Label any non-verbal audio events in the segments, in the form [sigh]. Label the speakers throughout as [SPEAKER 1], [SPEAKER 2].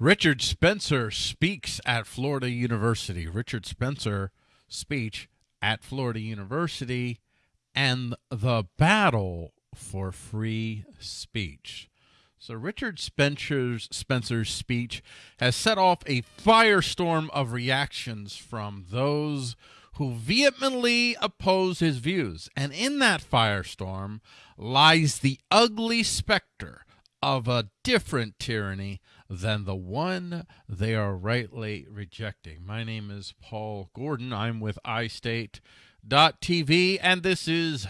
[SPEAKER 1] Richard Spencer speaks at Florida University. Richard Spencer speech at Florida University and the battle for free speech. So Richard Spencer's Spencer's speech has set off a firestorm of reactions from those who vehemently oppose his views. And in that firestorm lies the ugly specter of a different tyranny than the one they are rightly rejecting. My name is Paul Gordon. I'm with iState.tv, and this is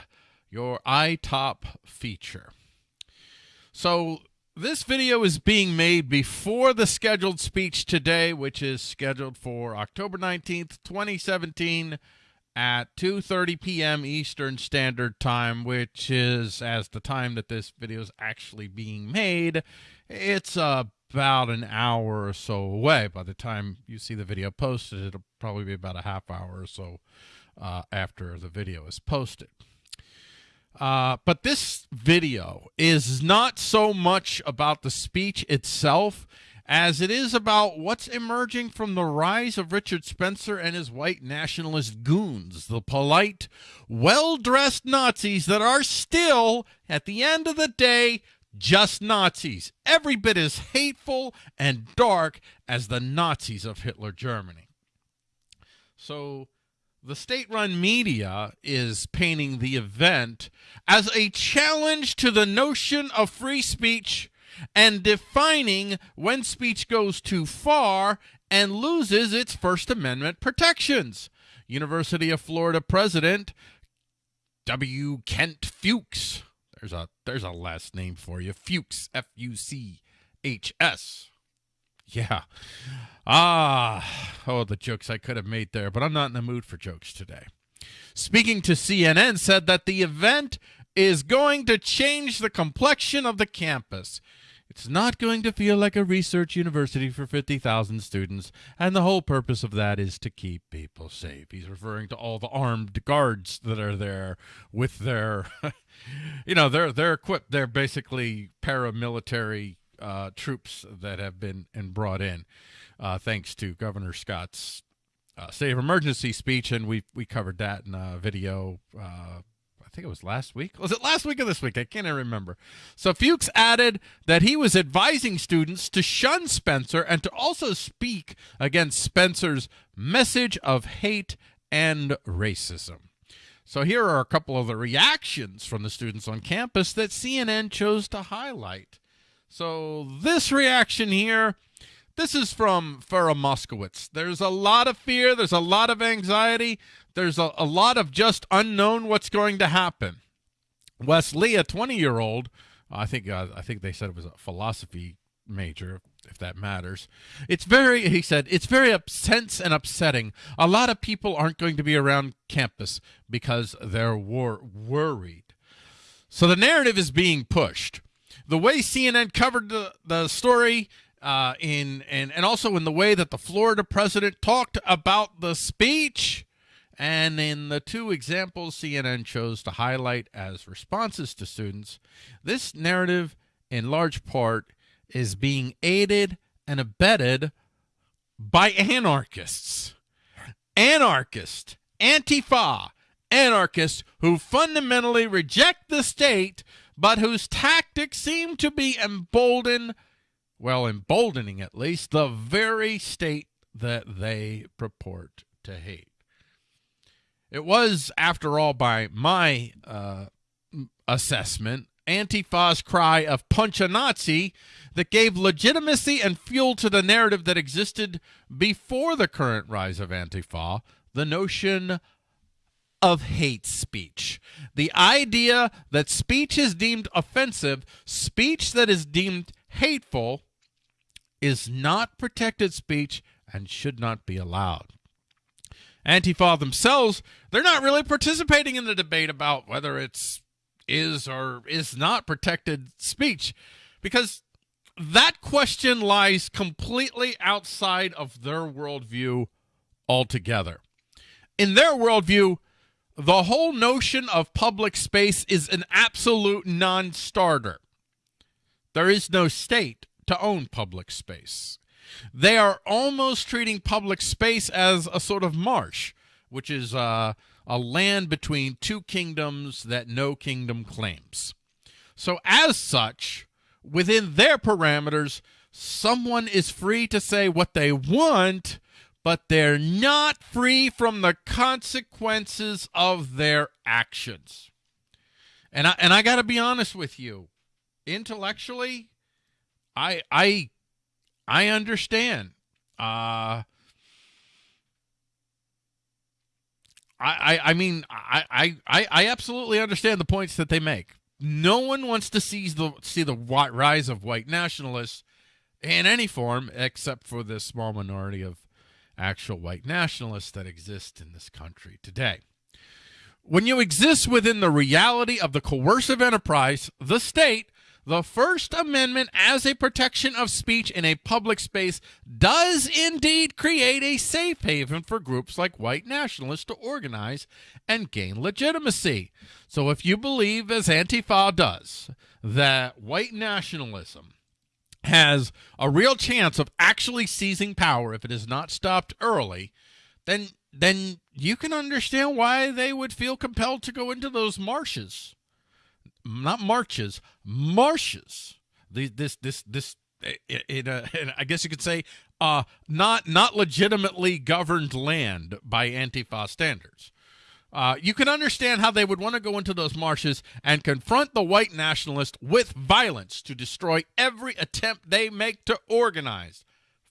[SPEAKER 1] your iTop feature. So this video is being made before the scheduled speech today, which is scheduled for October 19th, 2017 at 2:30 p.m. Eastern Standard Time, which is as the time that this video is actually being made. It's about an hour or so away. By the time you see the video posted, it'll probably be about a half hour or so uh, after the video is posted. Uh, but this video is not so much about the speech itself as it is about what's emerging from the rise of Richard Spencer and his white nationalist goons, the polite, well dressed Nazis that are still, at the end of the day, just Nazis, every bit as hateful and dark as the Nazis of Hitler Germany. So, the state run media is painting the event as a challenge to the notion of free speech and defining when speech goes too far and loses its First Amendment protections. University of Florida President W. Kent Fuchs. There's a there's a last name for you. Fuchs, F U C H S. Yeah. Ah, oh, the jokes I could have made there, but I'm not in the mood for jokes today. Speaking to CNN, said that the event is going to change the complexion of the campus. It's not going to feel like a research university for 50,000 students, and the whole purpose of that is to keep people safe. He's referring to all the armed guards that are there with their, [laughs] you know, they're they're equipped. They're basically paramilitary uh, troops that have been and brought in, uh, thanks to Governor Scott's uh, state of emergency speech, and we we covered that in a video. Uh, I think it was last week. Was it last week or this week? I can't remember. So Fuchs added that he was advising students to shun Spencer and to also speak against Spencer's message of hate and racism. So here are a couple of the reactions from the students on campus that CNN chose to highlight. So this reaction here, this is from Farah Moskowitz. There's a lot of fear. There's a lot of anxiety. There's a, a lot of just unknown what's going to happen. Wesley, a 20-year-old, I think uh, I think they said it was a philosophy major, if that matters. It's very, he said, it's very tense and upsetting. A lot of people aren't going to be around campus because they're wor worried. So the narrative is being pushed the way CNN covered the, the story uh, in and, and also in the way that the Florida president talked about the speech and in the two examples CNN chose to highlight as responses to students, this narrative in large part is being aided and abetted by anarchists. Anarchists, Antifa, anarchists who fundamentally reject the state but whose tactics seem to be embolden, well, emboldening at least, the very state that they purport to hate. It was, after all, by my uh, assessment, Antifa's cry of punch a Nazi that gave legitimacy and fuel to the narrative that existed before the current rise of Antifa, the notion of hate speech. The idea that speech is deemed offensive, speech that is deemed hateful, is not protected speech and should not be allowed. Antifa themselves, they're not really participating in the debate about whether it's is or is not protected speech because that question lies completely outside of their worldview altogether. In their worldview, the whole notion of public space is an absolute non starter. There is no state to own public space. They are almost treating public space as a sort of marsh, which is uh, a land between two kingdoms that no kingdom claims. So, as such, within their parameters, someone is free to say what they want, but they're not free from the consequences of their actions. And I and I got to be honest with you, intellectually, I I I understand. Uh I, I, mean I, I, I absolutely understand the points that they make. No one wants to see the see the rise of white nationalists in any form, except for this small minority of actual white nationalists that exist in this country today. When you exist within the reality of the coercive enterprise, the state, the First Amendment as a protection of speech in a public space does indeed create a safe haven for groups like white nationalists to organize and gain legitimacy. So if you believe, as Antifa does, that white nationalism has a real chance of actually seizing power if it is not stopped early, then then you can understand why they would feel compelled to go into those marshes. Not marches, marshes. This this this in a, I guess you could say uh not not legitimately governed land by Antifa standards. Uh, you can understand how they would want to go into those marshes and confront the white nationalists with violence to destroy every attempt they make to organize.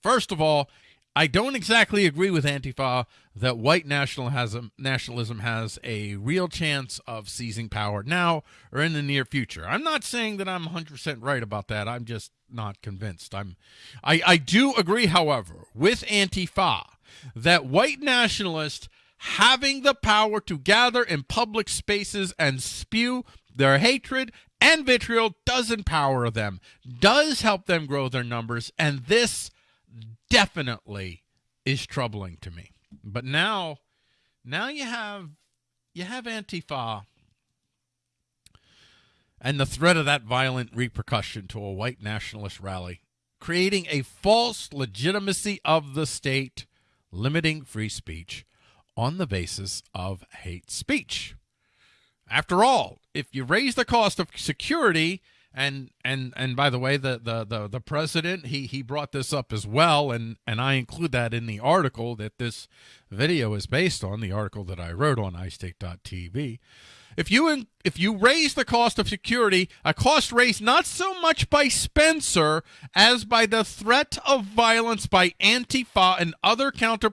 [SPEAKER 1] First of all, I don't exactly agree with Antifa that white national has a, nationalism has a real chance of seizing power now or in the near future. I'm not saying that I'm 100% right about that. I'm just not convinced. I'm I, I do agree, however, with Antifa that white nationalists having the power to gather in public spaces and spew their hatred and vitriol does empower them, does help them grow their numbers, and this definitely is troubling to me. But now, now you have you have Antifa and the threat of that violent repercussion to a white nationalist rally, creating a false legitimacy of the state, limiting free speech on the basis of hate speech. After all, if you raise the cost of security, and and and by the way, the the the, the president he he brought this up as well, and and I include that in the article that this video is based on, the article that I wrote on iState.tv. If you if you raise the cost of security, a cost raised not so much by Spencer as by the threat of violence by Antifa and other counter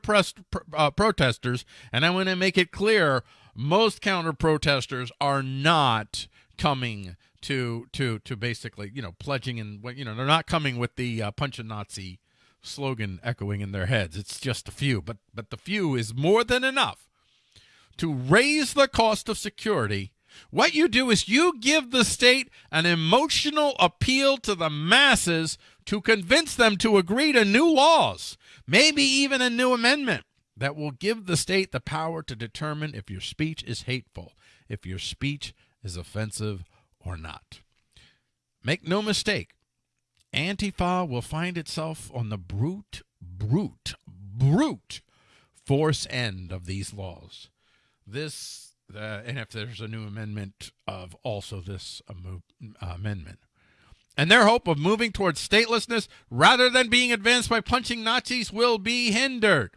[SPEAKER 1] uh, protesters, and I want to make it clear, most counter protesters are not coming to to to basically you know pledging and you know they're not coming with the uh, punch a Nazi slogan echoing in their heads. It's just a few, but but the few is more than enough to raise the cost of security, what you do is you give the state an emotional appeal to the masses to convince them to agree to new laws, maybe even a new amendment that will give the state the power to determine if your speech is hateful, if your speech is offensive or not. Make no mistake, Antifa will find itself on the brute, brute, brute force end of these laws this uh, and if there's a new amendment of also this uh, amendment. And their hope of moving towards statelessness rather than being advanced by punching Nazis will be hindered.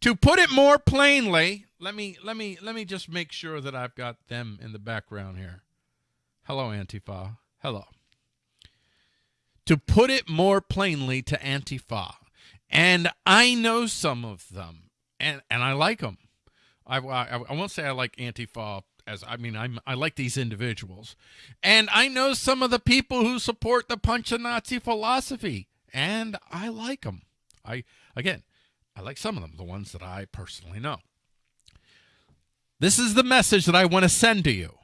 [SPEAKER 1] To put it more plainly, let me let me let me just make sure that I've got them in the background here. Hello Antifa. Hello. To put it more plainly to Antifa, and I know some of them, and and I like them. I, I, I won't say I like Antifa as I mean I'm I like these individuals, and I know some of the people who support the punch a Nazi philosophy, and I like them. I again, I like some of them, the ones that I personally know. This is the message that I want to send to you.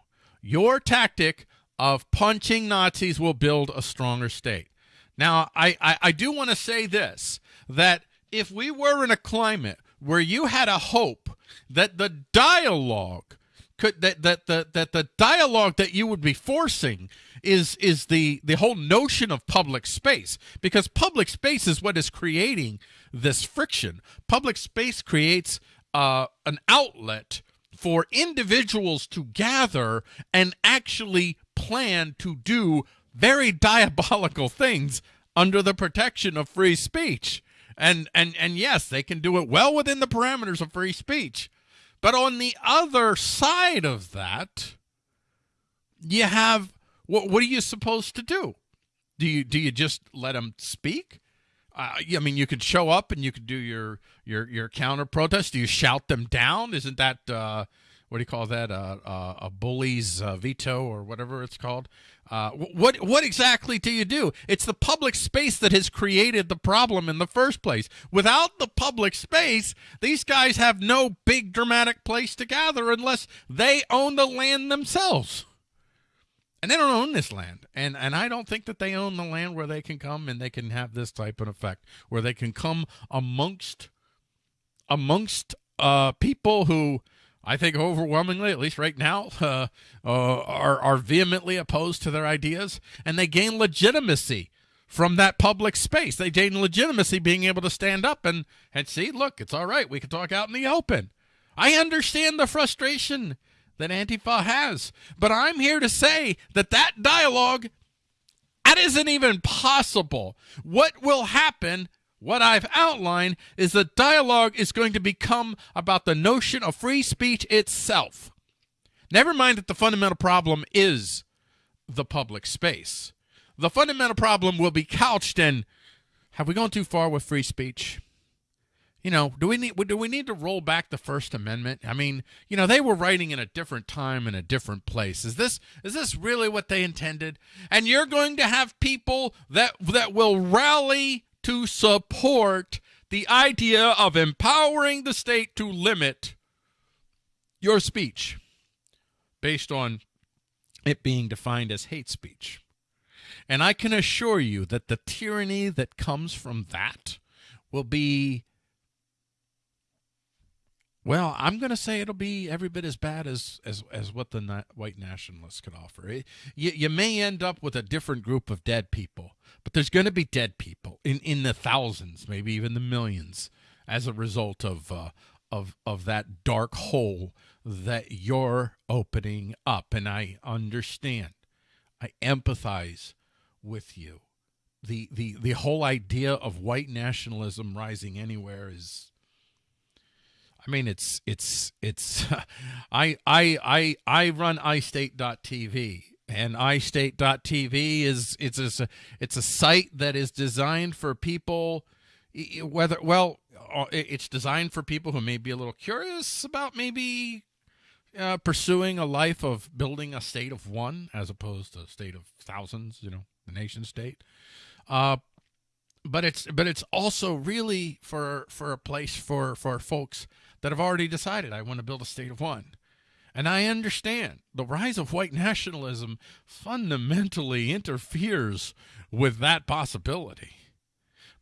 [SPEAKER 1] Your tactic of punching Nazis will build a stronger state. Now, I, I, I do want to say this that if we were in a climate where you had a hope that the dialogue could that that the that the dialogue that you would be forcing is is the the whole notion of public space because public space is what is creating this friction. Public space creates uh, an outlet for individuals to gather and actually plan to do very [laughs] diabolical things under the protection of free speech. And and and yes, they can do it well within the parameters of free speech. But on the other side of that, you have what what are you supposed to do? Do you do you just let them speak? Uh, I mean, you could show up and you could do your your your counter protest. Do you shout them down? Isn't that uh, what do you call that? Uh, uh, a bully's uh, veto or whatever it's called. Uh, what what exactly do you do? It's the public space that has created the problem in the first place. Without the public space, these guys have no big dramatic place to gather unless they own the land themselves. And they don't own this land. And and I don't think that they own the land where they can come and they can have this type of effect, where they can come amongst amongst uh, people who I think overwhelmingly, at least right now, [laughs] uh, uh, are, are vehemently opposed to their ideas, and they gain legitimacy from that public space. They gain legitimacy being able to stand up and, and see, look, it's all right. We can talk out in the open. I understand the frustration that Antifa has, but I'm here to say that that dialogue, that isn't even possible. What will happen what I've outlined is that dialogue is going to become about the notion of free speech itself. Never mind that the fundamental problem is the public space. The fundamental problem will be couched in have we gone too far with free speech? You know, do we need do we need to roll back the First Amendment? I mean, you know, they were writing in a different time in a different place. Is this is this really what they intended? And you're going to have people that that will rally to support the idea of empowering the state to limit your speech based on it being defined as hate speech. And I can assure you that the tyranny that comes from that will be well, I'm going to say it'll be every bit as bad as as, as what the na- white nationalists could offer. It, you, you may end up with a different group of dead people, but there's going to be dead people in, in the thousands, maybe even the millions, as a result of uh, of of that dark hole that you're opening up. And I understand, I empathize with you. The the the whole idea of white nationalism rising anywhere is I mean, it's it's it's. [laughs] I I I I run iState.tv, and iState.tv is it's a it's a site that is designed for people, whether well, uh, it's designed for people who may be a little curious about maybe uh, pursuing a life of building a state of one as opposed to a state of thousands. You know, the nation state. Uh, but it's but it's also really for for a place for for folks that have already decided I want to build a state of one. And I understand the rise of white nationalism fundamentally interferes with that possibility.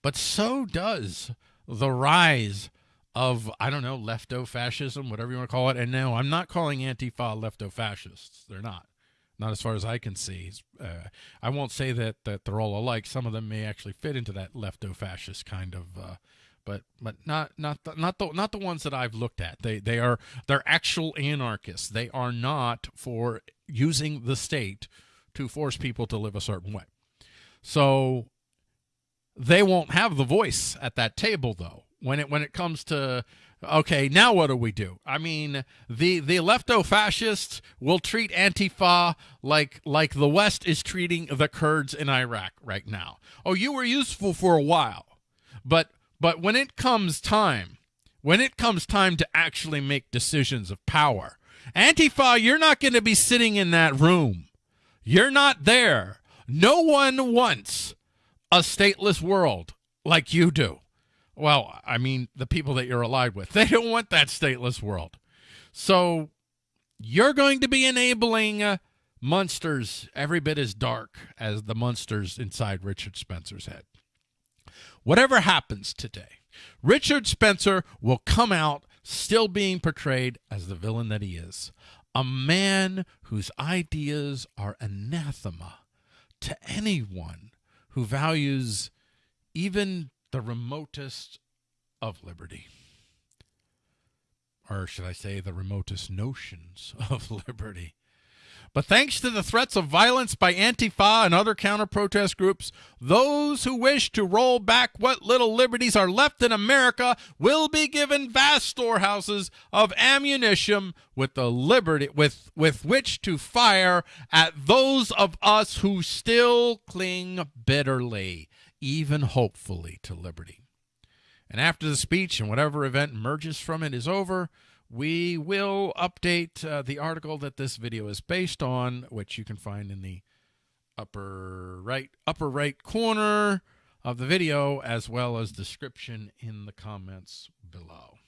[SPEAKER 1] But so does the rise of, I don't know, lefto fascism, whatever you want to call it. And no, I'm not calling Antifa lefto fascists. They're not. Not as far as I can see. Uh, I won't say that, that they're all alike. Some of them may actually fit into that lefto fascist kind of uh, but but not not the, not the not the ones that I've looked at. They they are they're actual anarchists. They are not for using the state to force people to live a certain way. So they won't have the voice at that table though. When it when it comes to okay, now what do we do? I mean, the the lefto fascists will treat Antifa like like the West is treating the Kurds in Iraq right now. Oh, you were useful for a while, but but when it comes time, when it comes time to actually make decisions of power, Antifa, you're not going to be sitting in that room. You're not there. No one wants a stateless world like you do. Well, I mean, the people that you're allied with, [laughs] they don't want that stateless world. So you're going to be enabling uh, monsters every bit as dark as the monsters inside Richard Spencer's head. Whatever happens today, Richard Spencer will come out still being portrayed as the villain that he is a man whose ideas are anathema to anyone who values even the remotest of liberty. Or should I say, the remotest notions [laughs] of liberty. But thanks to the threats of violence by Antifa and other counter protest groups, those who wish to roll back what little liberties are left in America will be given vast storehouses of ammunition with the liberty with, with which to fire at those of us who still cling bitterly, even hopefully, to liberty. And after the speech and whatever event emerges from it is over, we will update uh, the article that this video is based on, which you can find in the upper right upper right corner of the video, as well as description in the comments below.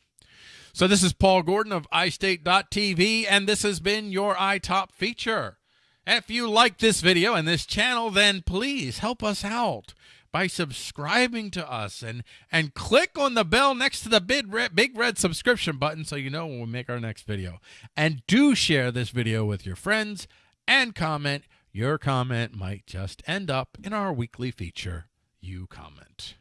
[SPEAKER 1] So this is Paul Gordon of iState.tv, and this has been your iTop feature. If you like this video and this channel, then please help us out by subscribing to us and and click on the bell next to the big red, big red subscription button so you know when we make our next video. And do share this video with your friends and comment. Your comment might just end up in our weekly feature. You comment.